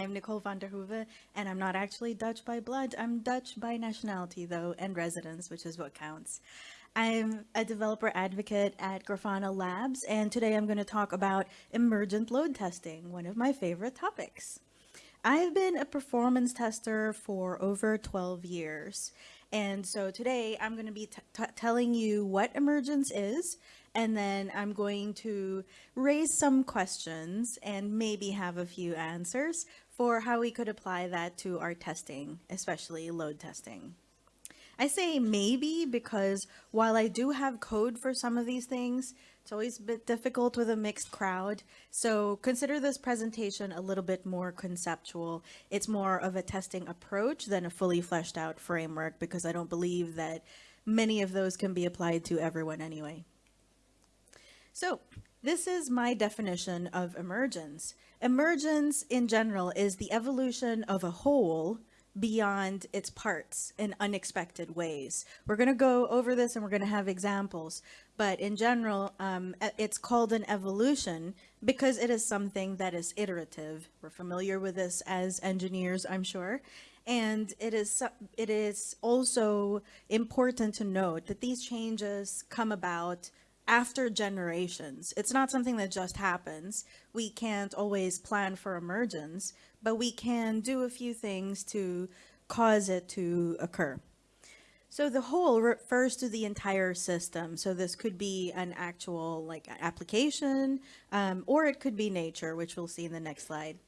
I'm Nicole van der Hoeven, and I'm not actually Dutch by blood. I'm Dutch by nationality, though, and residence, which is what counts. I'm a developer advocate at Grafana Labs, and today I'm going to talk about emergent load testing, one of my favorite topics. I've been a performance tester for over 12 years. And so today I'm going to be telling you what emergence is, and then I'm going to raise some questions and maybe have a few answers for how we could apply that to our testing, especially load testing. I say maybe because while I do have code for some of these things, it's always a bit difficult with a mixed crowd. So consider this presentation a little bit more conceptual. It's more of a testing approach than a fully fleshed out framework because I don't believe that many of those can be applied to everyone anyway. So this is my definition of emergence. Emergence in general is the evolution of a whole beyond its parts in unexpected ways. We're going to go over this and we're going to have examples, but in general, um, it's called an evolution because it is something that is iterative. We're familiar with this as engineers, I'm sure. And it is, it is also important to note that these changes come about after generations. It's not something that just happens. We can't always plan for emergence, but we can do a few things to cause it to occur. So the whole refers to the entire system. So this could be an actual like application, um, or it could be nature, which we'll see in the next slide.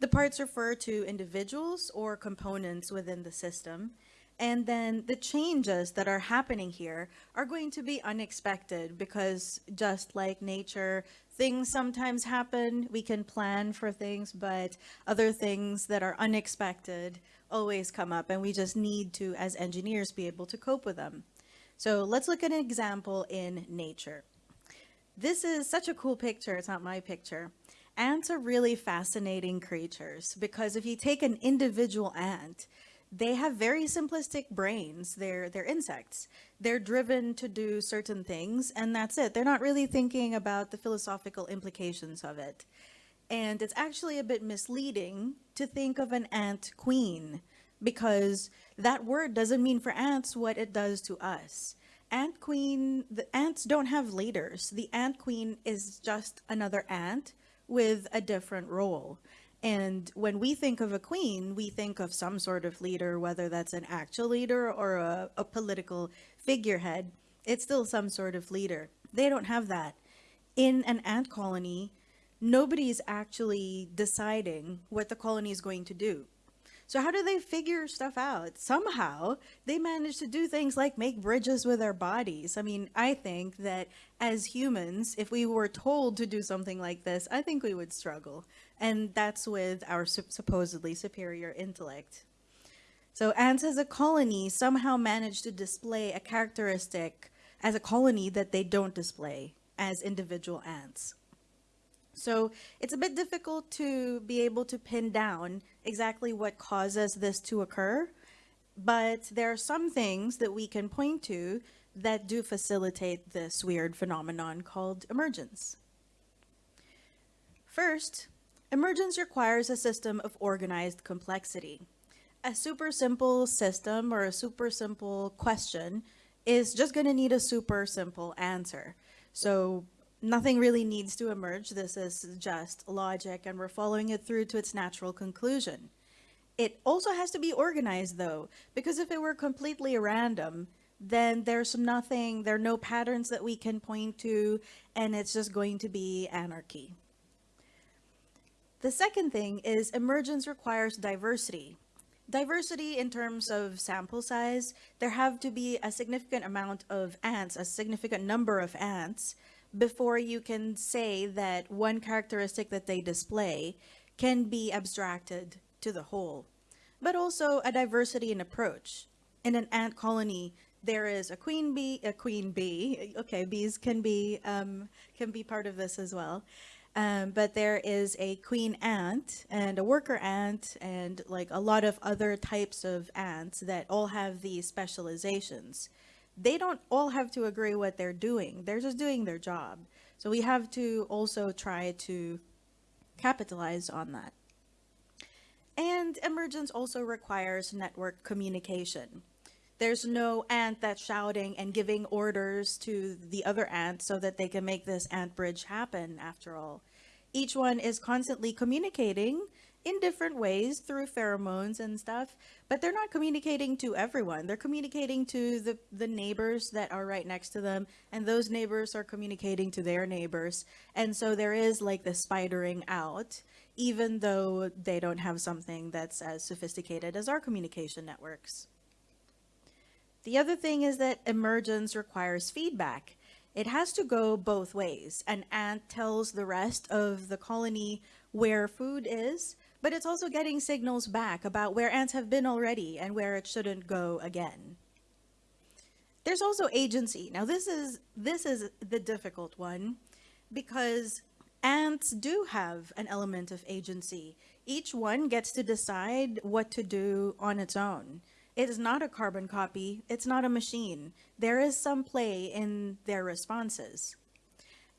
The parts refer to individuals or components within the system. And then the changes that are happening here are going to be unexpected because just like nature, things sometimes happen. We can plan for things, but other things that are unexpected always come up and we just need to, as engineers, be able to cope with them. So let's look at an example in nature. This is such a cool picture. It's not my picture. Ants are really fascinating creatures because if you take an individual ant they have very simplistic brains. They're, they're insects. They're driven to do certain things, and that's it. They're not really thinking about the philosophical implications of it. And it's actually a bit misleading to think of an ant queen because that word doesn't mean for ants what it does to us. Ant queen, the ants don't have leaders. The ant queen is just another ant with a different role. And when we think of a queen, we think of some sort of leader, whether that's an actual leader or a, a political figurehead. It's still some sort of leader. They don't have that. In an ant colony, nobody's actually deciding what the colony is going to do. So how do they figure stuff out? Somehow they manage to do things like make bridges with their bodies. I mean, I think that as humans, if we were told to do something like this, I think we would struggle. And that's with our supposedly superior intellect. So ants as a colony somehow manage to display a characteristic as a colony that they don't display as individual ants. So it's a bit difficult to be able to pin down exactly what causes this to occur, but there are some things that we can point to that do facilitate this weird phenomenon called emergence. First, emergence requires a system of organized complexity. A super simple system or a super simple question is just going to need a super simple answer. So nothing really needs to emerge. This is just logic and we're following it through to its natural conclusion. It also has to be organized though, because if it were completely random, then there's nothing, there are no patterns that we can point to, and it's just going to be anarchy. The second thing is emergence requires diversity. Diversity in terms of sample size, there have to be a significant amount of ants, a significant number of ants, before you can say that one characteristic that they display can be abstracted to the whole. But also a diversity in approach. In an ant colony, there is a queen bee, a queen bee. Okay, bees can be um, can be part of this as well. Um, but there is a queen ant and a worker ant and like a lot of other types of ants that all have these specializations they don't all have to agree what they're doing. They're just doing their job. So we have to also try to capitalize on that. And emergence also requires network communication. There's no ant that's shouting and giving orders to the other ant so that they can make this ant bridge happen, after all. Each one is constantly communicating in different ways through pheromones and stuff, but they're not communicating to everyone. They're communicating to the, the neighbors that are right next to them, and those neighbors are communicating to their neighbors. And so there is like the spidering out, even though they don't have something that's as sophisticated as our communication networks. The other thing is that emergence requires feedback. It has to go both ways. An ant tells the rest of the colony where food is, but it's also getting signals back about where ants have been already and where it shouldn't go again. There's also agency. Now this is this is the difficult one because ants do have an element of agency. Each one gets to decide what to do on its own. It is not a carbon copy. It's not a machine. There is some play in their responses.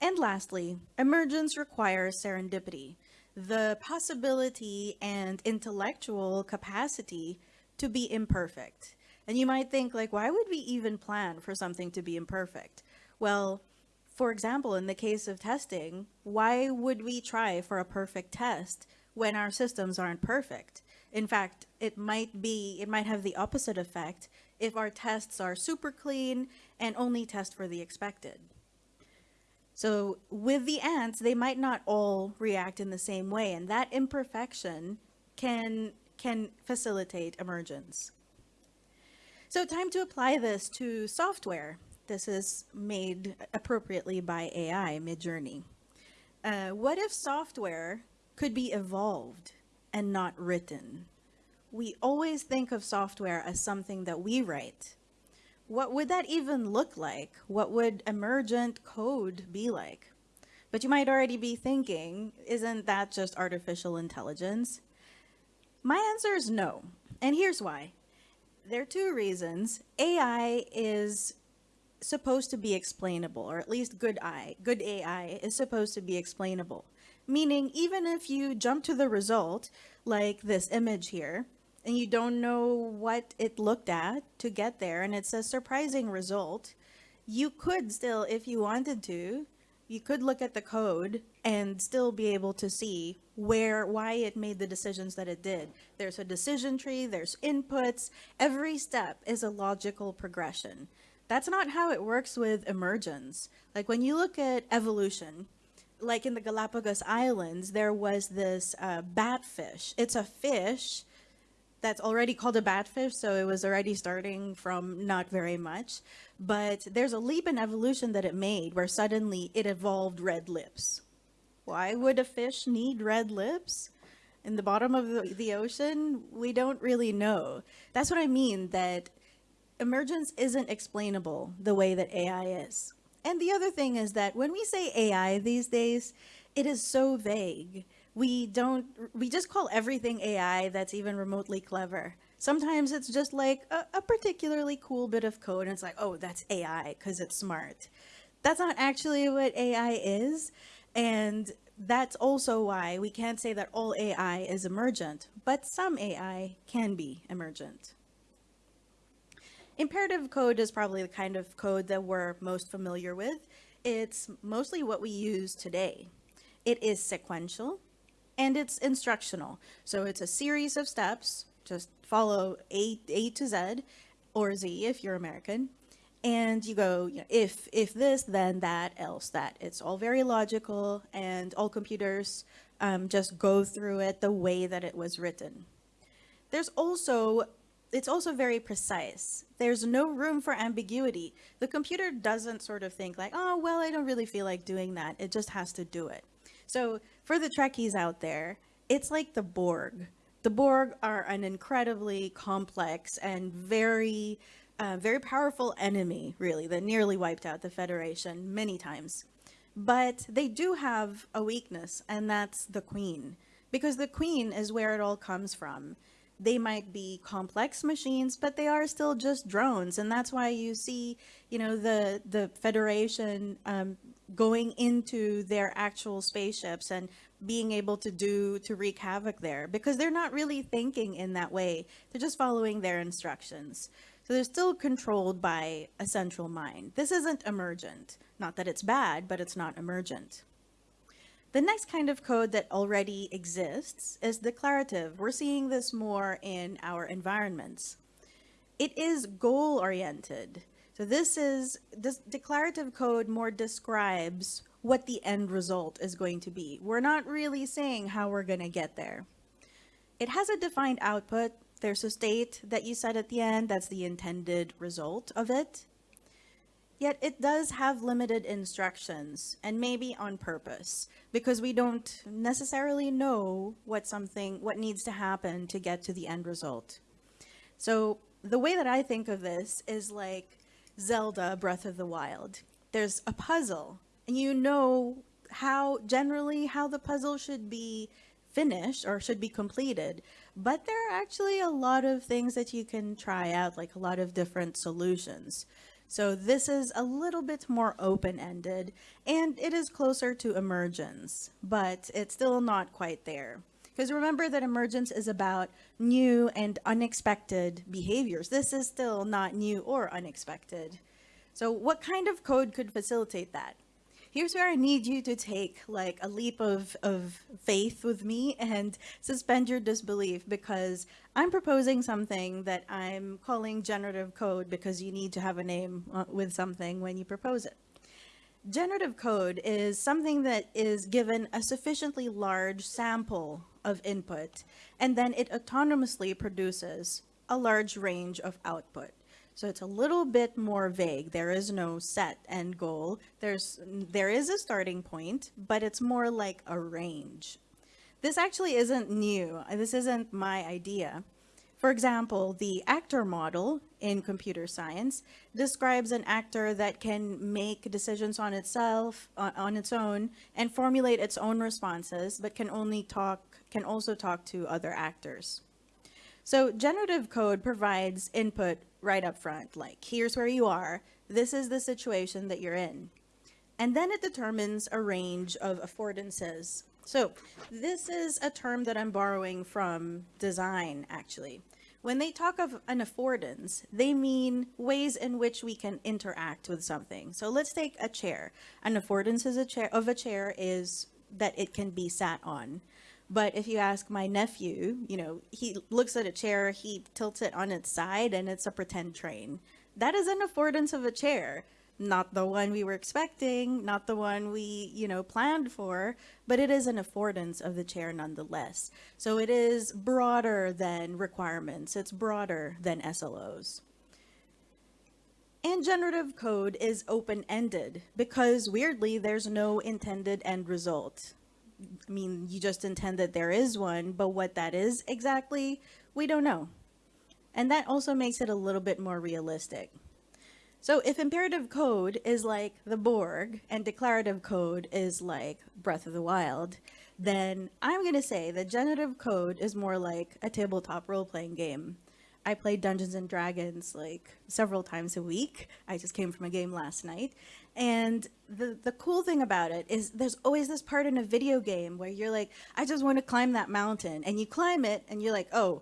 And lastly, emergence requires serendipity, the possibility and intellectual capacity to be imperfect. And you might think like, why would we even plan for something to be imperfect? Well, for example, in the case of testing, why would we try for a perfect test when our systems aren't perfect? In fact, it might be, it might have the opposite effect if our tests are super clean and only test for the expected. So with the ants, they might not all react in the same way, and that imperfection can, can facilitate emergence. So time to apply this to software. This is made appropriately by AI, Midjourney. Uh, what if software could be evolved and not written. We always think of software as something that we write. What would that even look like? What would emergent code be like? But you might already be thinking, isn't that just artificial intelligence? My answer is no, and here's why. There are two reasons. AI is supposed to be explainable, or at least good AI, good AI is supposed to be explainable. Meaning, even if you jump to the result, like this image here, and you don't know what it looked at to get there, and it's a surprising result, you could still, if you wanted to, you could look at the code and still be able to see where, why it made the decisions that it did. There's a decision tree, there's inputs, every step is a logical progression. That's not how it works with emergence. Like when you look at evolution, like in the Galapagos Islands, there was this uh, batfish. It's a fish that's already called a batfish, so it was already starting from not very much. But there's a leap in evolution that it made where suddenly it evolved red lips. Why would a fish need red lips? In the bottom of the, the ocean, we don't really know. That's what I mean, that emergence isn't explainable the way that AI is. And the other thing is that when we say AI these days, it is so vague. We don't, we just call everything AI that's even remotely clever. Sometimes it's just like a, a particularly cool bit of code and it's like, oh, that's AI because it's smart. That's not actually what AI is. And that's also why we can't say that all AI is emergent, but some AI can be emergent. Imperative code is probably the kind of code that we're most familiar with. It's mostly what we use today. It is sequential and it's instructional. So it's a series of steps, just follow A, A to Z or Z if you're American. And you go, you know, if, if this, then that, else that. It's all very logical and all computers um, just go through it the way that it was written. There's also it's also very precise. There's no room for ambiguity. The computer doesn't sort of think like, oh, well, I don't really feel like doing that. It just has to do it. So for the Trekkies out there, it's like the Borg. The Borg are an incredibly complex and very, uh, very powerful enemy, really, that nearly wiped out the Federation many times. But they do have a weakness, and that's the Queen. Because the Queen is where it all comes from they might be complex machines, but they are still just drones. And that's why you see, you know, the, the Federation um, going into their actual spaceships and being able to do to wreak havoc there because they're not really thinking in that way. They're just following their instructions. So they're still controlled by a central mind. This isn't emergent. Not that it's bad, but it's not emergent. The next kind of code that already exists is declarative. We're seeing this more in our environments. It is goal oriented. So this is, this declarative code more describes what the end result is going to be. We're not really saying how we're going to get there. It has a defined output. There's a state that you set at the end. That's the intended result of it. Yet it does have limited instructions and maybe on purpose because we don't necessarily know what something, what needs to happen to get to the end result. So the way that I think of this is like Zelda Breath of the Wild. There's a puzzle and you know how generally how the puzzle should be finished or should be completed but there are actually a lot of things that you can try out like a lot of different solutions so this is a little bit more open-ended and it is closer to emergence but it's still not quite there. Because remember that emergence is about new and unexpected behaviors. This is still not new or unexpected. So what kind of code could facilitate that here's where I need you to take like a leap of, of faith with me and suspend your disbelief because I'm proposing something that I'm calling generative code because you need to have a name uh, with something when you propose it. Generative code is something that is given a sufficiently large sample of input, and then it autonomously produces a large range of output. So it's a little bit more vague. There is no set end goal. There's, there is a starting point, but it's more like a range. This actually isn't new. This isn't my idea. For example, the actor model in computer science describes an actor that can make decisions on itself, on, its own, and formulate its own responses, but can only talk, can also talk to other actors. So generative code provides input right up front, like here's where you are, this is the situation that you're in. And then it determines a range of affordances. So this is a term that I'm borrowing from design, actually. When they talk of an affordance, they mean ways in which we can interact with something. So let's take a chair. An affordance a chair, of a chair is that it can be sat on. But if you ask my nephew, you know, he looks at a chair, he tilts it on its side, and it's a pretend train. That is an affordance of a chair. Not the one we were expecting, not the one we, you know, planned for, but it is an affordance of the chair nonetheless. So it is broader than requirements. It's broader than SLOs. And generative code is open-ended because weirdly, there's no intended end result. I mean, you just intend that there is one, but what that is exactly, we don't know. And that also makes it a little bit more realistic. So if imperative code is like the Borg and declarative code is like Breath of the Wild, then I'm going to say that generative code is more like a tabletop role-playing game. I play Dungeons and Dragons like several times a week. I just came from a game last night. And the, the cool thing about it is there's always this part in a video game where you're like, I just want to climb that mountain. And you climb it and you're like, oh,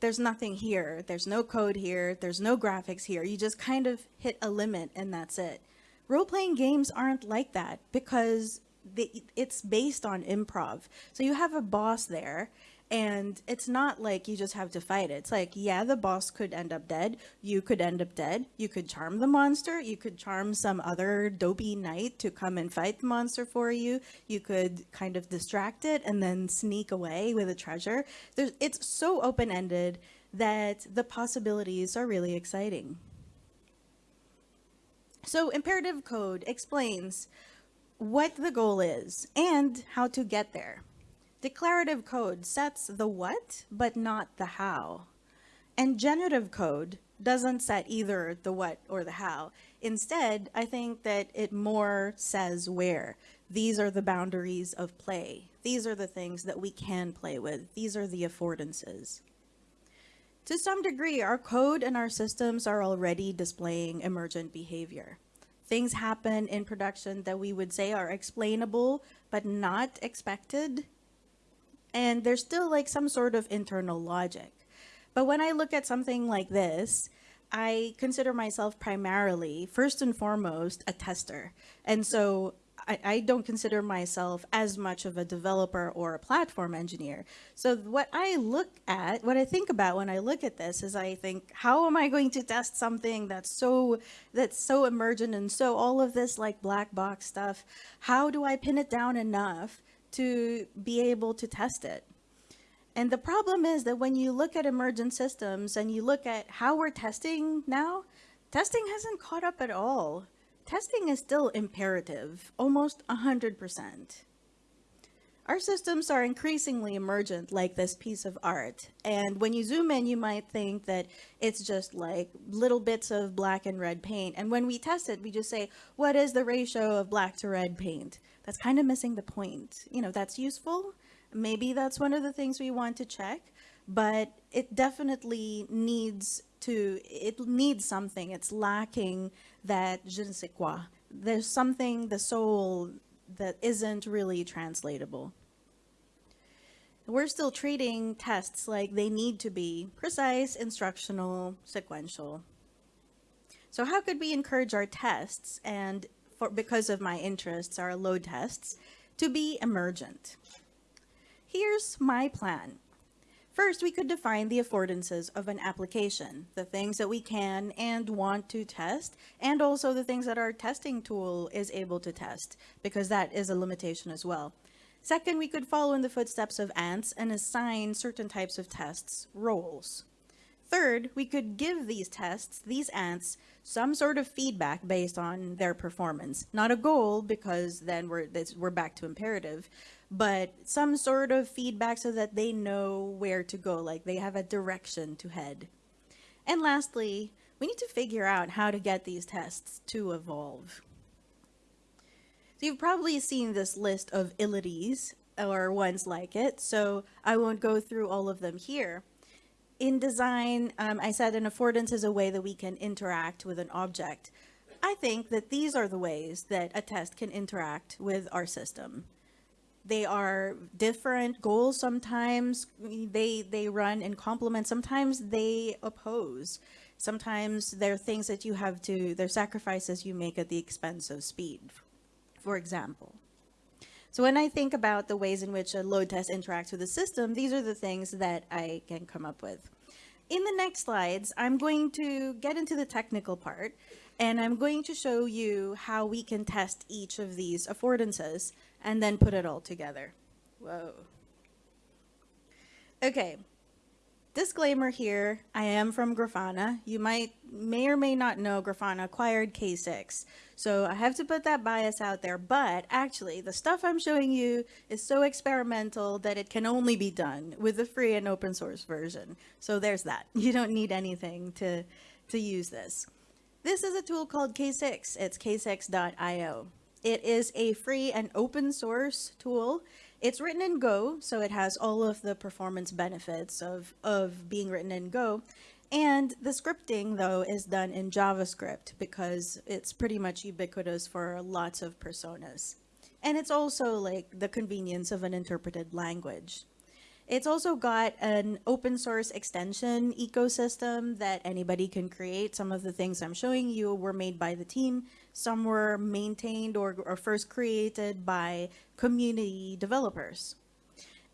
there's nothing here. There's no code here. There's no graphics here. You just kind of hit a limit and that's it. Role-playing games aren't like that because they, it's based on improv. So you have a boss there and it's not like you just have to fight it. It's like, yeah, the boss could end up dead. You could end up dead. You could charm the monster. You could charm some other dopey knight to come and fight the monster for you. You could kind of distract it and then sneak away with a treasure. There's, it's so open-ended that the possibilities are really exciting. So imperative code explains what the goal is and how to get there. Declarative code sets the what, but not the how. And generative code doesn't set either the what or the how. Instead, I think that it more says where. These are the boundaries of play. These are the things that we can play with. These are the affordances. To some degree, our code and our systems are already displaying emergent behavior things happen in production that we would say are explainable but not expected. And there's still like some sort of internal logic. But when I look at something like this, I consider myself primarily, first and foremost, a tester. And so I, I, don't consider myself as much of a developer or a platform engineer. So what I look at, what I think about when I look at this is I think, how am I going to test something that's so that's so emergent and so all of this like black box stuff? How do I pin it down enough to be able to test it? And the problem is that when you look at emergent systems and you look at how we're testing now, testing hasn't caught up at all. Testing is still imperative, almost 100%. Our systems are increasingly emergent like this piece of art. And when you zoom in, you might think that it's just like little bits of black and red paint. And when we test it, we just say, what is the ratio of black to red paint? That's kind of missing the point. You know, that's useful, Maybe that's one of the things we want to check, but it definitely needs to, it needs something. It's lacking that je ne sais quoi. There's something, the soul, that isn't really translatable. We're still treating tests like they need to be precise, instructional, sequential. So how could we encourage our tests and for, because of my interests, our load tests, to be emergent? Here's my plan. First, we could define the affordances of an application, the things that we can and want to test, and also the things that our testing tool is able to test, because that is a limitation as well. Second, we could follow in the footsteps of ants and assign certain types of tests roles. Third, we could give these tests, these ants, some sort of feedback based on their performance. Not a goal, because then we're, we're back to imperative, but some sort of feedback so that they know where to go, like they have a direction to head. And lastly, we need to figure out how to get these tests to evolve. So you've probably seen this list of ilities or ones like it, so I won't go through all of them here. In design, um, I said an affordance is a way that we can interact with an object. I think that these are the ways that a test can interact with our system. They are different goals sometimes. They they run in complement. Sometimes they oppose. Sometimes there are things that you have to there are sacrifices you make at the expense of speed for example so when I think about the ways in which a load test interacts with the system, these are the things that I can come up with. In the next slides, I'm going to get into the technical part, and I'm going to show you how we can test each of these affordances and then put it all together. Whoa. Okay. Disclaimer here, I am from Grafana. You might, may or may not know Grafana acquired K6. So I have to put that bias out there, but actually the stuff I'm showing you is so experimental that it can only be done with the free and open source version. So there's that. You don't need anything to, to use this. This is a tool called K6. It's k6.io. It is a free and open source tool. It's written in Go, so it has all of the performance benefits of, of being written in Go. And the scripting, though, is done in JavaScript because it's pretty much ubiquitous for lots of personas. And it's also like the convenience of an interpreted language. It's also got an open source extension ecosystem that anybody can create. Some of the things I'm showing you were made by the team. Some were maintained or, or first created by community developers.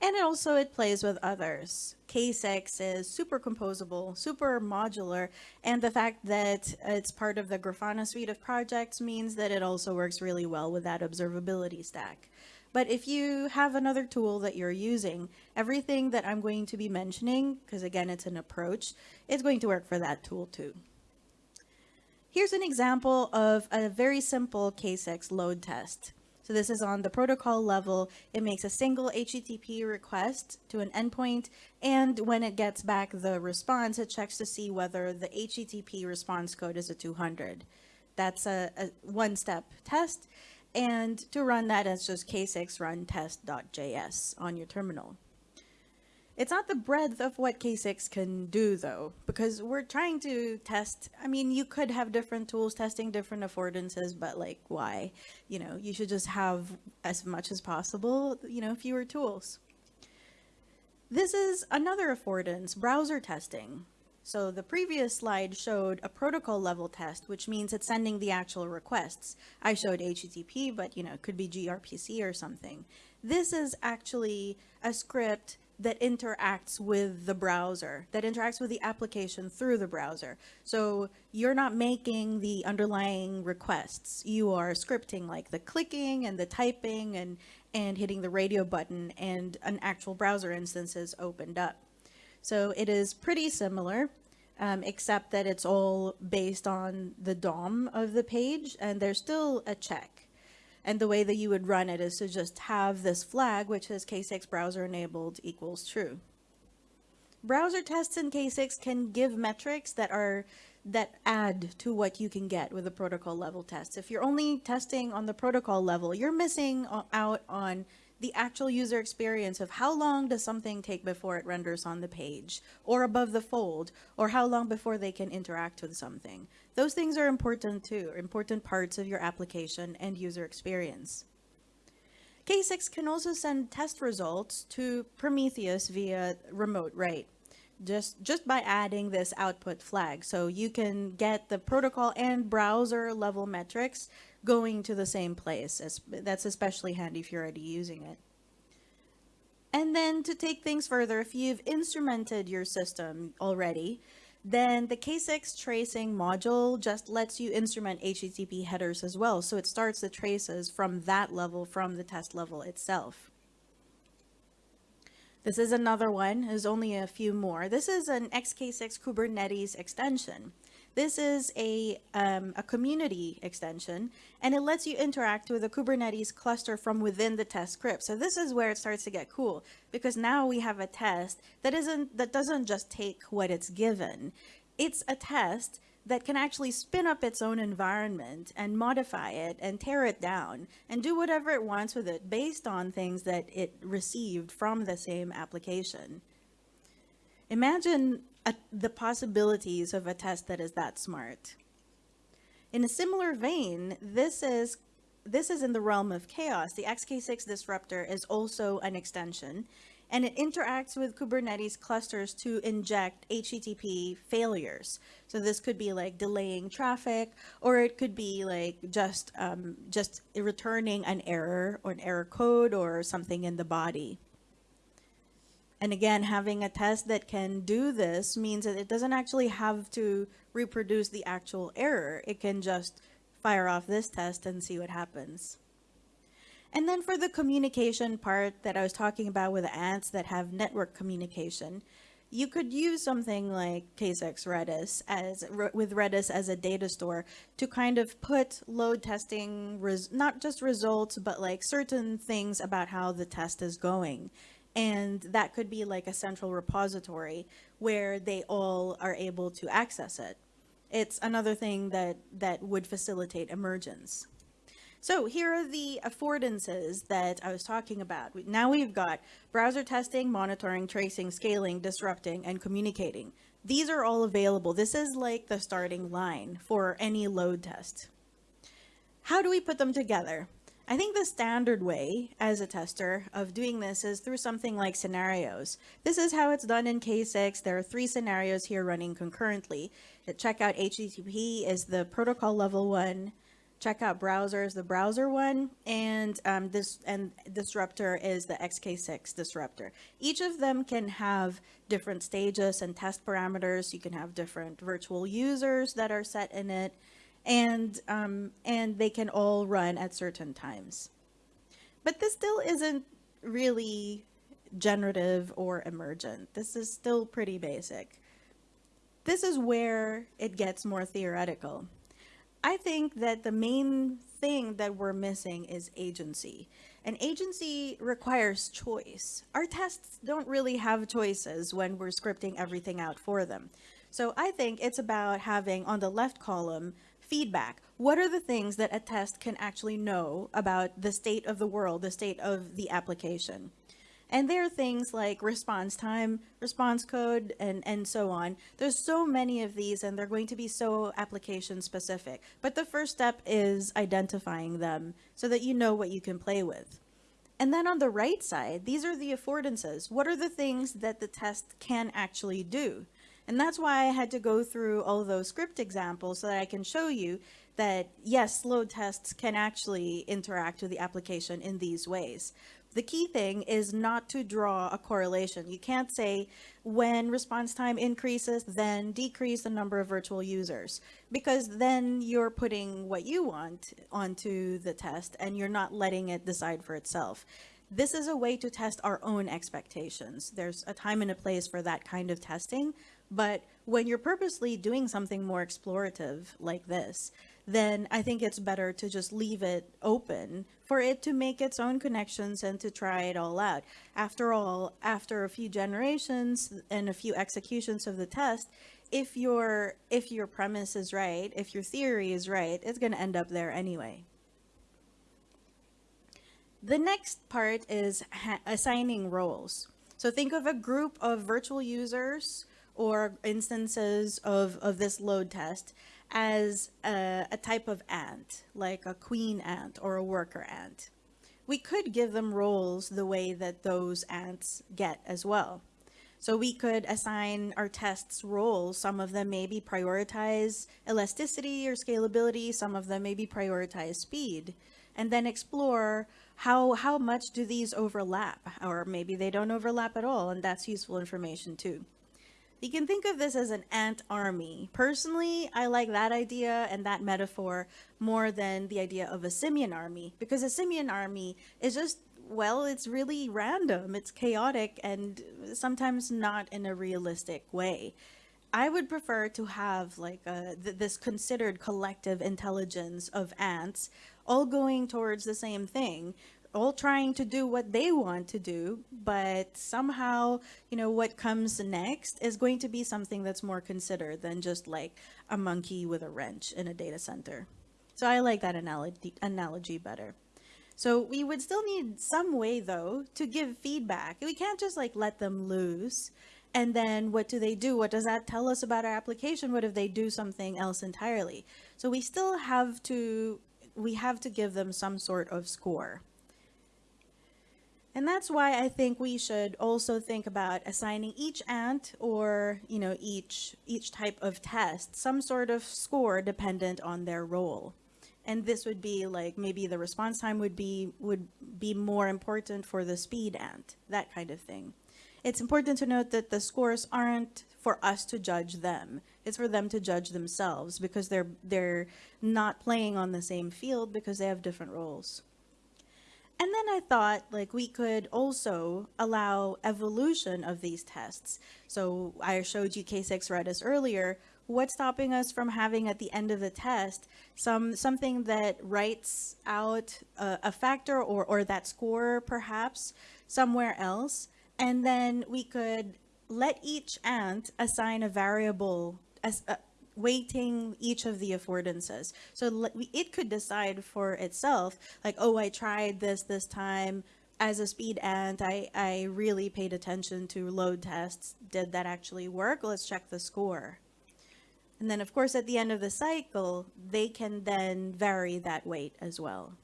And it also it plays with others. K6 is super composable, super modular, and the fact that it's part of the Grafana suite of projects means that it also works really well with that observability stack. But if you have another tool that you're using, everything that I'm going to be mentioning, because again, it's an approach, is going to work for that tool too. Here's an example of a very simple K6 load test. So this is on the protocol level. It makes a single HTTP request to an endpoint, and when it gets back the response, it checks to see whether the HTTP response code is a 200. That's a, a one-step test, and to run that, it's just k6 run test.js on your terminal. It's not the breadth of what K6 can do, though, because we're trying to test. I mean, you could have different tools testing different affordances, but like, why? You know, you should just have as much as possible, you know, fewer tools. This is another affordance, browser testing. So the previous slide showed a protocol level test, which means it's sending the actual requests. I showed HTTP, but you know, it could be gRPC or something. This is actually a script that interacts with the browser, that interacts with the application through the browser. So you're not making the underlying requests. You are scripting like the clicking and the typing and, and hitting the radio button and an actual browser instance is opened up. So it is pretty similar, um, except that it's all based on the DOM of the page and there's still a check. And the way that you would run it is to just have this flag, which is K6 browser enabled equals true. Browser tests in K6 can give metrics that are that add to what you can get with a protocol level test. If you're only testing on the protocol level, you're missing out on the actual user experience of how long does something take before it renders on the page or above the fold or how long before they can interact with something. Those things are important too, important parts of your application and user experience. K6 can also send test results to Prometheus via remote write just just by adding this output flag so you can get the protocol and browser level metrics going to the same place. As, that's especially handy if you're already using it. And then to take things further, if you've instrumented your system already, then the K6 tracing module just lets you instrument HTTP headers as well. So it starts the traces from that level, from the test level itself. This is another one, there's only a few more. This is an XK6 Kubernetes extension. This is a, um, a community extension, and it lets you interact with a Kubernetes cluster from within the test script. So this is where it starts to get cool, because now we have a test that isn't that doesn't just take what it's given. It's a test that can actually spin up its own environment and modify it and tear it down and do whatever it wants with it based on things that it received from the same application. Imagine a, the possibilities of a test that is that smart. In a similar vein, this is this is in the realm of chaos. The XK6 disruptor is also an extension, and it interacts with Kubernetes clusters to inject HTTP failures. So this could be like delaying traffic, or it could be like just um, just returning an error or an error code or something in the body. And again, having a test that can do this means that it doesn't actually have to reproduce the actual error. It can just fire off this test and see what happens. And then for the communication part that I was talking about with ants that have network communication, you could use something like K6 Redis as with Redis as a data store to kind of put load testing, not just results, but like certain things about how the test is going and that could be like a central repository where they all are able to access it. It's another thing that, that would facilitate emergence. So here are the affordances that I was talking about. Now we've got browser testing, monitoring, tracing, scaling, disrupting, and communicating. These are all available. This is like the starting line for any load test. How do we put them together? I think the standard way as a tester of doing this is through something like scenarios. This is how it's done in K6. There are three scenarios here running concurrently. Check out HTTP is the protocol level one. Check out browser is the browser one, and um, this and disruptor is the XK6 disruptor. Each of them can have different stages and test parameters. You can have different virtual users that are set in it and um, and they can all run at certain times. But this still isn't really generative or emergent. This is still pretty basic. This is where it gets more theoretical. I think that the main thing that we're missing is agency. And agency requires choice. Our tests don't really have choices when we're scripting everything out for them. So I think it's about having on the left column feedback. What are the things that a test can actually know about the state of the world, the state of the application? And there are things like response time, response code, and, and so on. There's so many of these, and they're going to be so application specific. But the first step is identifying them so that you know what you can play with. And then on the right side, these are the affordances. What are the things that the test can actually do? And that's why I had to go through all those script examples so that I can show you that yes, load tests can actually interact with the application in these ways. The key thing is not to draw a correlation. You can't say when response time increases, then decrease the number of virtual users, because then you're putting what you want onto the test and you're not letting it decide for itself. This is a way to test our own expectations. There's a time and a place for that kind of testing, but when you're purposely doing something more explorative like this, then I think it's better to just leave it open for it to make its own connections and to try it all out. After all, after a few generations and a few executions of the test, if your if your premise is right, if your theory is right, it's going to end up there anyway. The next part is assigning roles. So think of a group of virtual users or instances of, of this load test as a, a type of ant, like a queen ant or a worker ant. We could give them roles the way that those ants get as well. So we could assign our tests roles. Some of them maybe prioritize elasticity or scalability. Some of them maybe prioritize speed. And then explore how, how much do these overlap? Or maybe they don't overlap at all. And that's useful information too. You can think of this as an ant army. Personally, I like that idea and that metaphor more than the idea of a simian army because a simian army is just well, it's really random, it's chaotic, and sometimes not in a realistic way. I would prefer to have like a, th this considered collective intelligence of ants all going towards the same thing all trying to do what they want to do, but somehow, you know, what comes next is going to be something that's more considered than just like a monkey with a wrench in a data center. So I like that analogy, analogy better. So we would still need some way though to give feedback. We can't just like let them loose. And then what do they do? What does that tell us about our application? What if they do something else entirely? So we still have to, we have to give them some sort of score. And that's why I think we should also think about assigning each ant or, you know, each, each type of test some sort of score dependent on their role. And this would be like maybe the response time would be would be more important for the speed ant, that kind of thing. It's important to note that the scores aren't for us to judge them. It's for them to judge themselves because they're they're not playing on the same field because they have different roles. And then I thought like we could also allow evolution of these tests. So I showed you K6 Redis earlier. What's stopping us from having at the end of the test some something that writes out a, a factor or, or that score perhaps somewhere else? And then we could let each ant assign a variable as, uh, weighting each of the affordances. So it could decide for itself, like, oh, I tried this this time as a speed ant. I, I really paid attention to load tests. Did that actually work? Let's check the score. And then, of course, at the end of the cycle, they can then vary that weight as well.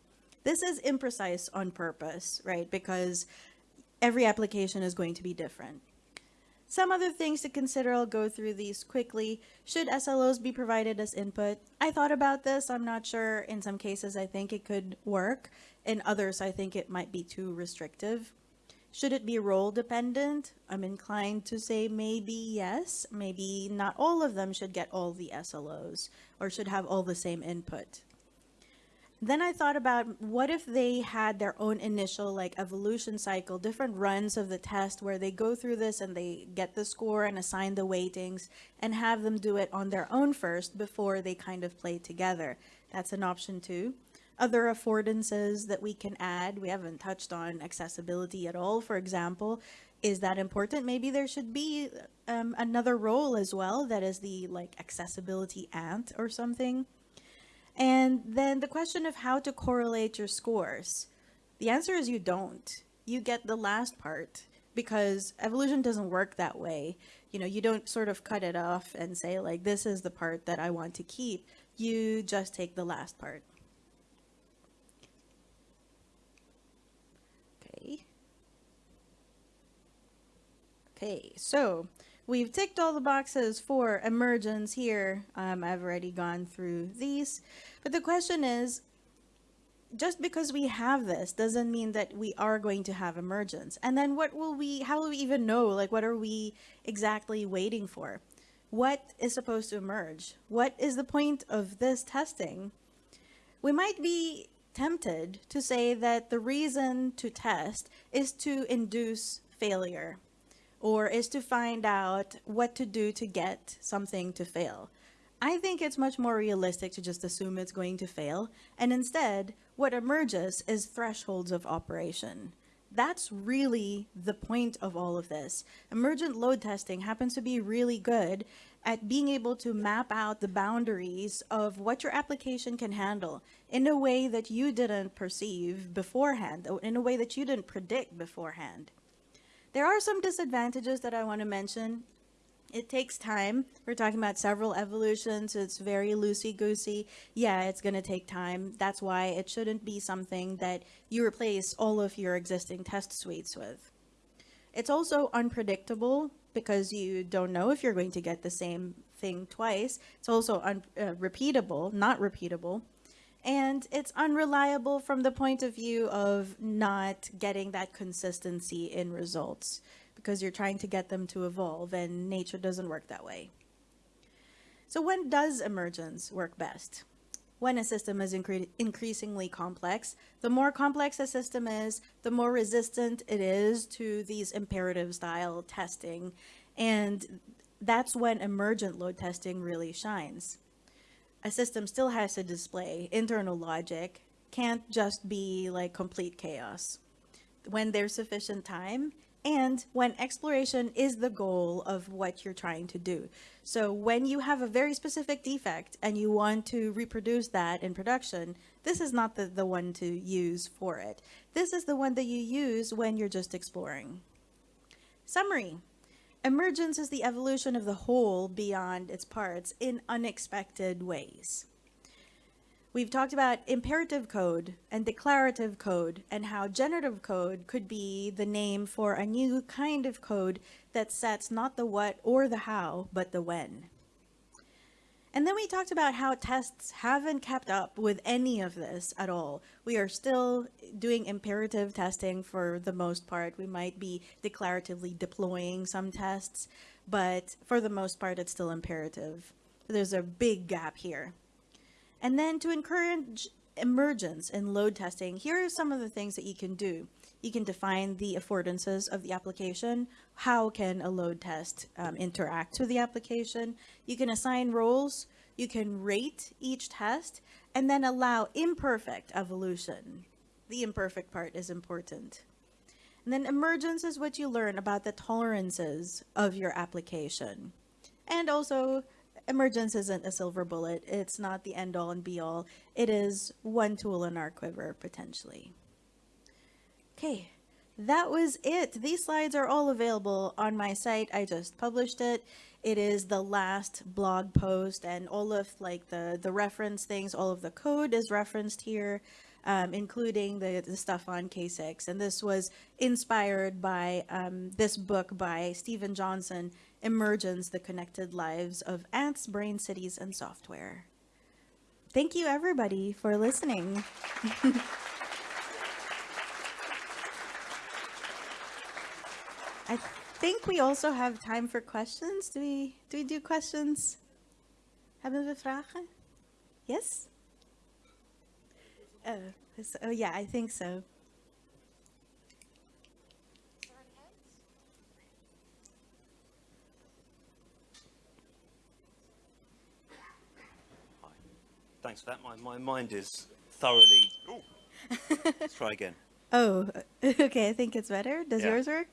This is imprecise on purpose, right? Because every application is going to be different. Some other things to consider, I'll go through these quickly. Should SLOs be provided as input? I thought about this, I'm not sure. In some cases, I think it could work. In others, I think it might be too restrictive. Should it be role dependent? I'm inclined to say maybe yes. Maybe not all of them should get all the SLOs or should have all the same input. Then I thought about what if they had their own initial like evolution cycle, different runs of the test where they go through this and they get the score and assign the weightings and have them do it on their own first before they kind of play together. That's an option too. Other affordances that we can add, we haven't touched on accessibility at all, for example. Is that important? Maybe there should be um, another role as well that is the like accessibility ant or something. And then the question of how to correlate your scores. The answer is you don't. you get the last part because evolution doesn't work that way. You know, you don't sort of cut it off and say, like, this is the part that I want to keep. You just take the last part. Okay. Okay, so we've ticked all the boxes for emergence here. Um, I've already gone through these. But the question is, just because we have this doesn't mean that we are going to have emergence. And then what will we, how will we even know? Like, what are we exactly waiting for? What is supposed to emerge? What is the point of this testing? We might be tempted to say that the reason to test is to induce failure or is to find out what to do to get something to fail. I think it's much more realistic to just assume it's going to fail, and instead, what emerges is thresholds of operation. That's really the point of all of this. Emergent load testing happens to be really good at being able to map out the boundaries of what your application can handle in a way that you didn't perceive beforehand, in a way that you didn't predict beforehand. There are some disadvantages that I want to mention it takes time. We're talking about several evolutions. It's very loosey-goosey. Yeah, it's going to take time. That's why it shouldn't be something that you replace all of your existing test suites with. It's also unpredictable because you don't know if you're going to get the same thing twice. It's also uh, repeatable, not repeatable. And it's unreliable from the point of view of not getting that consistency in results because you're trying to get them to evolve and nature doesn't work that way. So when does emergence work best? When a system is incre increasingly complex. The more complex a system is, the more resistant it is to these imperative style testing. And that's when emergent load testing really shines. A system still has to display internal logic, can't just be like complete chaos. When there's sufficient time, and when exploration is the goal of what you're trying to do. So when you have a very specific defect and you want to reproduce that in production, this is not the, the one to use for it. This is the one that you use when you're just exploring. Summary. Emergence is the evolution of the whole beyond its parts in unexpected ways. We've talked about imperative code and declarative code and how generative code could be the name for a new kind of code that sets not the what or the how, but the when. And then we talked about how tests haven't kept up with any of this at all. We are still doing imperative testing for the most part. We might be declaratively deploying some tests, but for the most part, it's still imperative. There's a big gap here. And then to encourage emergence and load testing, here are some of the things that you can do. You can define the affordances of the application. How can a load test um, interact with the application? You can assign roles. You can rate each test and then allow imperfect evolution. The imperfect part is important. And then emergence is what you learn about the tolerances of your application. And also emergence isn't a silver bullet. It's not the end all and be all. It is one tool in our quiver, potentially. Okay, that was it. These slides are all available on my site. I just published it. It is the last blog post and all of like the, the reference things, all of the code is referenced here, um, including the, the stuff on K6. And this was inspired by um, this book by Steven Johnson Emergence, the Connected Lives of Ants, Brain Cities, and Software. Thank you, everybody, for listening. I think we also have time for questions. Do we do, we do questions? Hebben we vragen? Yes? Oh, oh yeah, I think so. Thanks for that. My, my mind is thoroughly... Let's try again. Oh, okay. I think it's better. Does yeah. yours work?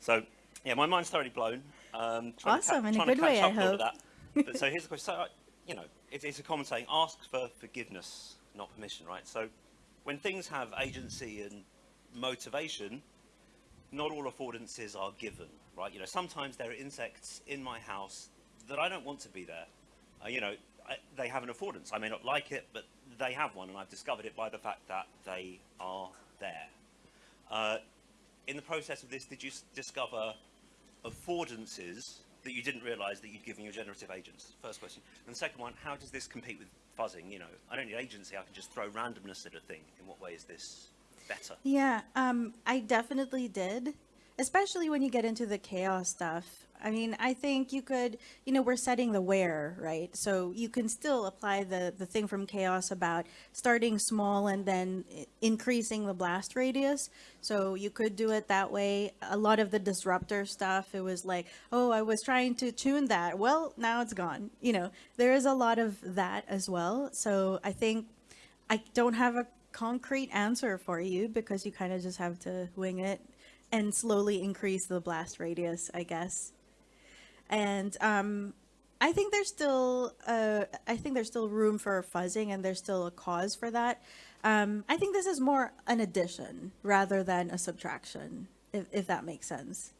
So, yeah, my mind's thoroughly blown. Um, awesome, in a good way, I hope. but so here's the question. So, uh, you know, it, it's a common saying, ask for forgiveness, not permission, right? So when things have agency and motivation, not all affordances are given, right? You know, sometimes there are insects in my house that I don't want to be there. Uh, you know, I, they have an affordance. I may not like it, but they have one, and I've discovered it by the fact that they are there. Uh, in the process of this, did you discover affordances that you didn't realise that you'd given your generative agents? First question. And the second one, how does this compete with fuzzing? You know, I don't need agency. I can just throw randomness at a thing. In what way is this better? Yeah, um, I definitely did, especially when you get into the chaos stuff. I mean, I think you could, you know, we're setting the where, right? So you can still apply the the thing from chaos about starting small and then increasing the blast radius. So you could do it that way. A lot of the disruptor stuff, it was like, oh, I was trying to tune that. Well, now it's gone. You know, there is a lot of that as well. So I think I don't have a concrete answer for you because you kind of just have to wing it and slowly increase the blast radius, I guess. And um, I think there's still, uh, I think there's still room for fuzzing, and there's still a cause for that. Um, I think this is more an addition rather than a subtraction, if, if that makes sense.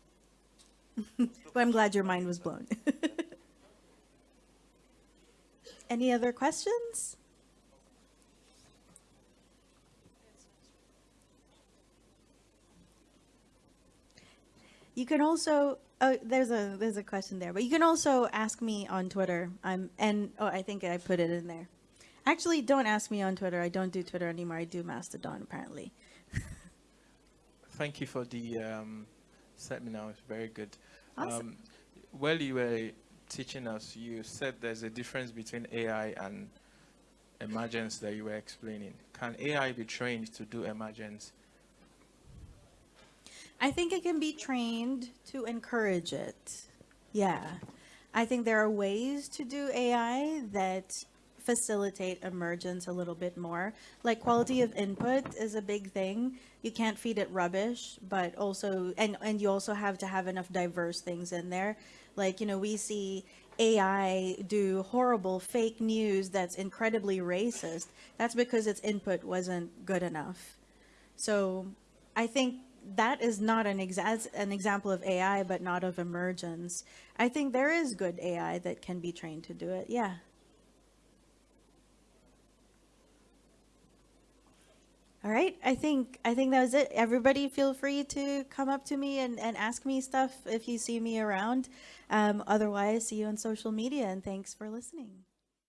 but I'm glad your mind was blown. Any other questions? You can also oh there's a there's a question there, but you can also ask me on Twitter. I'm and oh I think I put it in there. Actually, don't ask me on Twitter. I don't do Twitter anymore. I do Mastodon apparently. Thank you for the um, seminar. It's very good. Awesome. Um, while you were teaching us, you said there's a difference between AI and emergence that you were explaining. Can AI be trained to do emergence? I think it can be trained to encourage it. Yeah. I think there are ways to do AI that facilitate emergence a little bit more. Like quality of input is a big thing. You can't feed it rubbish, but also and and you also have to have enough diverse things in there. Like, you know, we see AI do horrible fake news that's incredibly racist. That's because its input wasn't good enough. So I think that is not an, exa- an example of AI, but not of emergence. I think there is good AI that can be trained to do it. Yeah. All right. I think I think that was it. Everybody, feel free to come up to me and, and ask me stuff if you see me around. Um, otherwise, see you on social media, and thanks for listening.